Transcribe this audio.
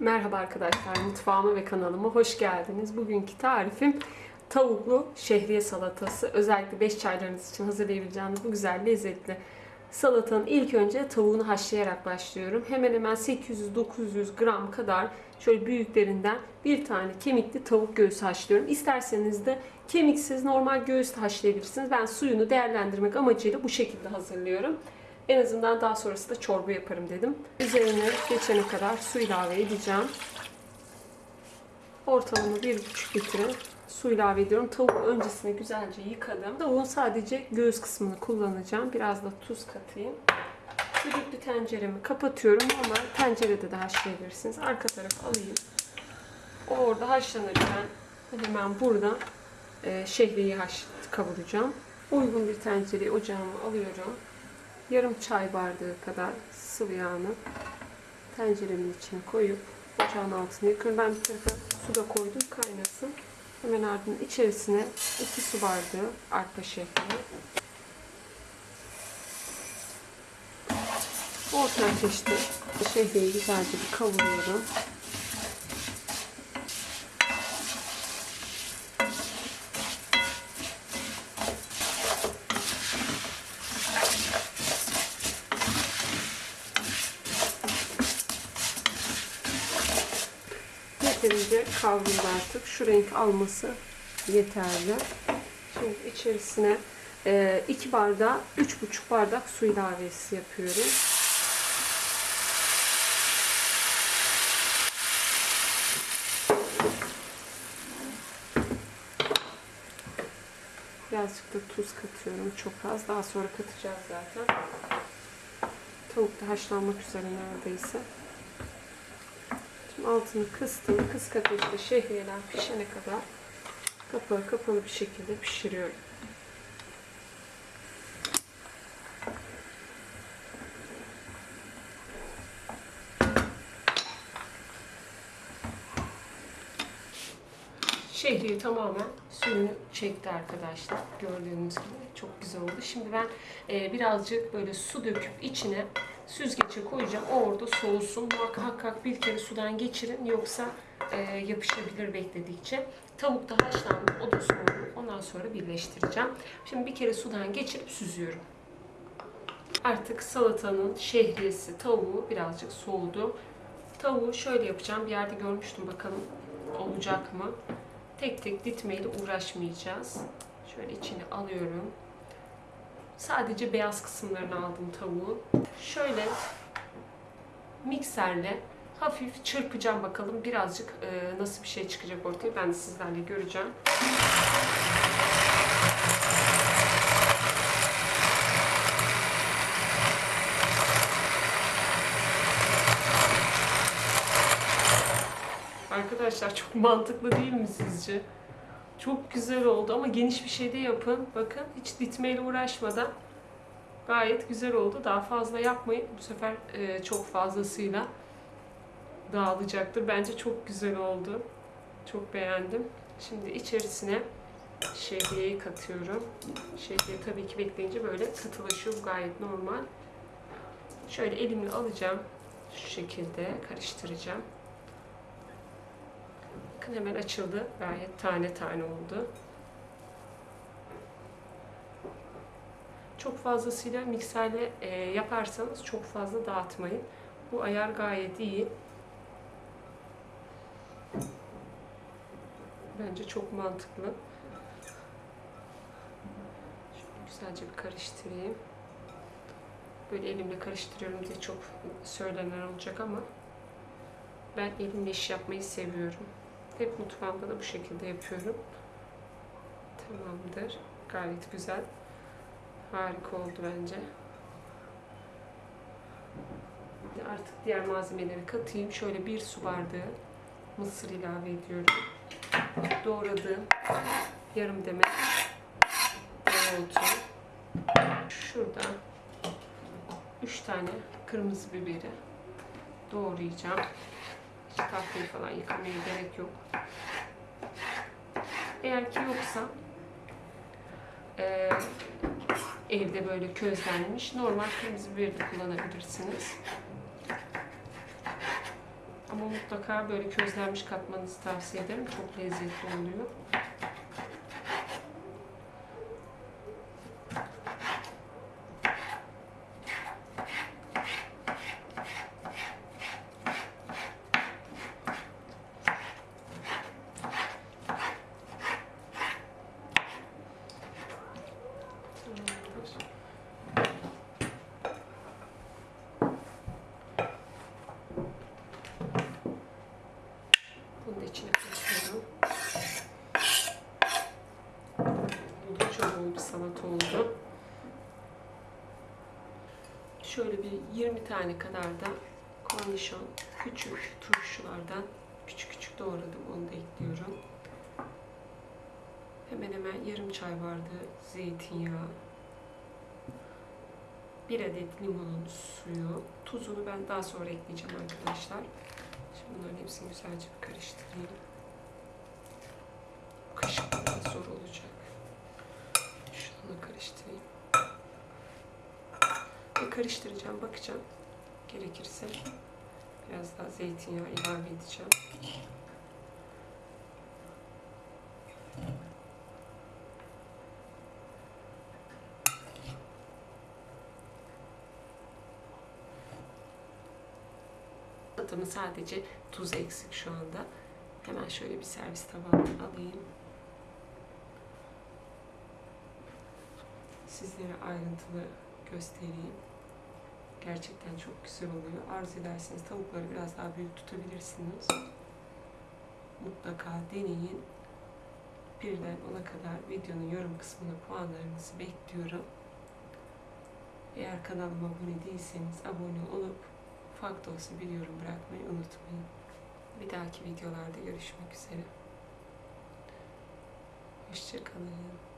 Merhaba arkadaşlar, mutfağıma ve kanalıma hoş geldiniz. Bugünkü tarifim tavuklu şehriye salatası. Özellikle 5 çaylarınız için hazırlayabileceğiniz bu güzel lezzetli salatanın ilk önce tavuğunu haşlayarak başlıyorum. Hemen hemen 800-900 gram kadar şöyle büyüklerinden bir tane kemikli tavuk göğsü haşlıyorum. İsterseniz de kemiksiz normal göğüs haşlayabilirsiniz. Ben suyunu değerlendirmek amacıyla bu şekilde hazırlıyorum. En azından daha sonrası da çorba yaparım dedim. Üzerine geçene kadar su ilave edeceğim. Ortalama 1,5 litre su ilave ediyorum. Tavuğu öncesinde güzelce yıkadım. Tavuğun sadece göğüs kısmını kullanacağım. Biraz da tuz katayım. Düdüklü tenceremi kapatıyorum ama tencerede de haşlayabilirsiniz. Arka tarafı alayım. O orada haşlanırken hemen burada e, şehriyi haş kavuracağım. Uygun bir tencereyi ocağıma alıyorum yarım çay bardağı kadar sıvı yağını tenceremin içine koyup ocağın altına yakıyorum. Ben bir tarafa su da koydum kaynasın. Hemen ardından içerisine 2 su bardağı arpa şehriyi. Orta ateşte şehriyi güzelce bir kavuruyorum. Yeterince kavruldu artık. Şu renk alması yeterli. Şimdi içerisine 2 bardağı 3,5 bardak su ilavesi yapıyorum. Birazcık da tuz katıyorum. Çok az. Daha sonra katacağız zaten. Tavuk da haşlanmak üzere neredeyse. Altını kıstım. Kısık ateşte şehriyeler pişene kadar kapağı kapalı bir şekilde pişiriyorum. Şehriye tamamen suyunu çekti arkadaşlar. Gördüğünüz gibi çok güzel oldu. Şimdi ben e, birazcık böyle su döküp içine süzgece koyacağım. O orada soğusun. Muhakkak bir kere sudan geçirin yoksa e, yapışabilir bekledikçe. Tavuk da haşlandı. O da soğudu. Ondan sonra birleştireceğim. Şimdi bir kere sudan geçirip süzüyorum. Artık salatanın şehriyesi, tavuğu birazcık soğudu. Tavuğu şöyle yapacağım. Bir yerde görmüştüm bakalım olacak mı? Tek tek ditmeyle uğraşmayacağız. Şöyle içine alıyorum. Sadece beyaz kısımlarını aldım tavuğu. Şöyle mikserle hafif çırpacağım bakalım birazcık e, nasıl bir şey çıkacak ortaya. Ben de sizlerle göreceğim. Arkadaşlar çok mantıklı değil mi sizce? Çok güzel oldu ama geniş bir şey de yapın. Bakın hiç ditmeyle uğraşmadan gayet güzel oldu. Daha fazla yapmayın. Bu sefer e, çok fazlasıyla dağılacaktır. Bence çok güzel oldu. Çok beğendim. Şimdi içerisine şehriyeyi katıyorum. Şehriye tabii ki bekleyince böyle katılaşıyor. Bu gayet normal. Şöyle elimle alacağım. Şu şekilde karıştıracağım. Bakın hemen açıldı. Gayet tane tane oldu. Çok fazlasıyla mikserle e, yaparsanız çok fazla dağıtmayın. Bu ayar gayet iyi. Bence çok mantıklı. Şöyle güzelce bir karıştırayım. Böyle elimle karıştırıyorum diye çok söylenen olacak ama ben elimle iş yapmayı seviyorum. Hep mutfağımda da bu şekilde yapıyorum. Tamamdır. Gayet güzel. Harika oldu bence. Artık diğer malzemeleri katayım. Şöyle bir su bardağı mısır ilave ediyorum. Doğradığım yarım demet dereotu. Şurada 3 tane kırmızı biberi doğrayacağım. Tahtayı falan yıkamaya gerek yok. Eğer ki yoksa e, evde böyle közlenmiş normal kırmızı biberi de kullanabilirsiniz. Ama mutlaka böyle közlenmiş katmanızı tavsiye ederim. Çok lezzetli oluyor. Bunu da içine koyuyorum. Bol bir salata oldu. Şöyle bir 20 tane kadar da kornişon, küçük turşulardan küçük küçük doğradım. Onu da ekliyorum. Hemen hemen yarım çay bardağı zeytinyağı, bir adet limonun suyu, tuzunu ben daha sonra ekleyeceğim arkadaşlar. Şimdi bunların hepsini güzelce bir karıştırayım. Kaşıkla biraz zor olacak. Şununla karıştırayım. Ve karıştıracağım, bakacağım. Gerekirse biraz daha zeytinyağı ilave edeceğim. Salatamın sadece tuz eksik şu anda. Hemen şöyle bir servis tabağına alayım. Sizlere ayrıntılı göstereyim. Gerçekten çok güzel oluyor. Arzu ederseniz tavukları biraz daha büyük tutabilirsiniz. Mutlaka deneyin. Birden ona kadar videonun yorum kısmına puanlarınızı bekliyorum. Eğer kanalıma abone değilseniz abone olup ufak da olsa bir yorum bırakmayı unutmayın. Bir dahaki videolarda görüşmek üzere. Hoşçakalın.